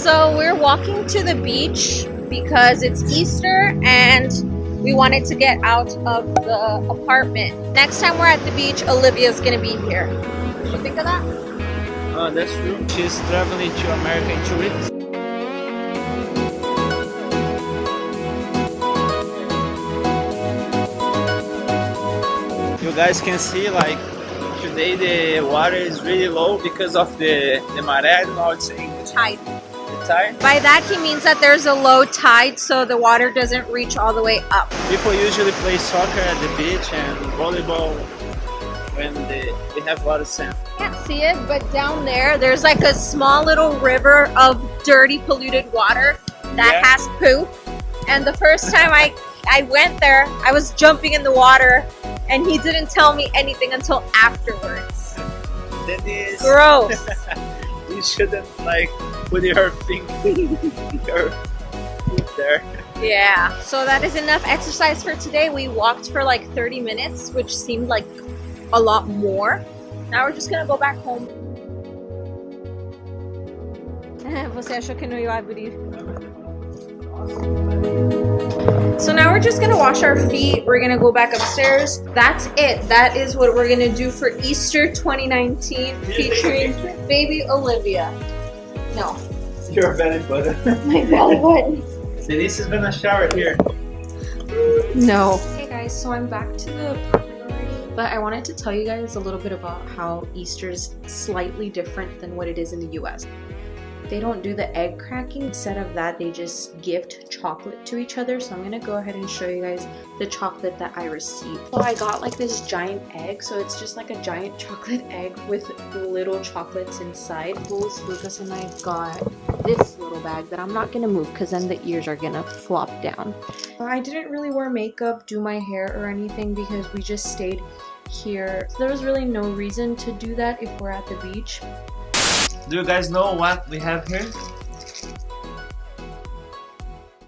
So we're walking to the beach because it's Easter and we wanted to get out of the apartment. Next time we're at the beach, Olivia's gonna be here. What you think of that? Oh, that's true. She's traveling to America in two weeks. You guys can see like today the water is really low because of the the maré. I don't know how to say English. Tide. By that he means that there's a low tide so the water doesn't reach all the way up. People usually play soccer at the beach and volleyball when they, they have a lot of sand. Can't see it, but down there there's like a small little river of dirty polluted water that Yeah. has poop. And the first time I I went there, I was jumping in the water and he didn't tell me anything until afterwards. That is Gross. you shouldn't like put your finger your foot there. Yeah. So that is enough exercise for today. We walked for like 30 minutes, which seemed like a lot more. Now we're just gonna go back home. Você achou que não ia abrir? So now we're just gonna wash our feet. We're gonna go back upstairs. That's it. That is what we're gonna do for Easter 2019 featuring baby Olivia. No, Your belly button. my belly button. Denise is gonna shower here. No. Hey guys, so I'm back to the but I wanted to tell you guys a little bit about how Easter's slightly different than what it is in the US. They don't do the egg cracking. Instead of that, they just gift chocolate to each other. So I'm gonna go ahead and show you guys the chocolate that I received. So I got like this giant egg. So it's just like a giant chocolate egg with little chocolates inside. Lucas and I got this little bag that I'm not gonna move because then the ears are gonna flop down. I didn't really wear makeup, do my hair or anything because we just stayed here. So there was really no reason to do that if we're at the beach. Do you guys know what we have here?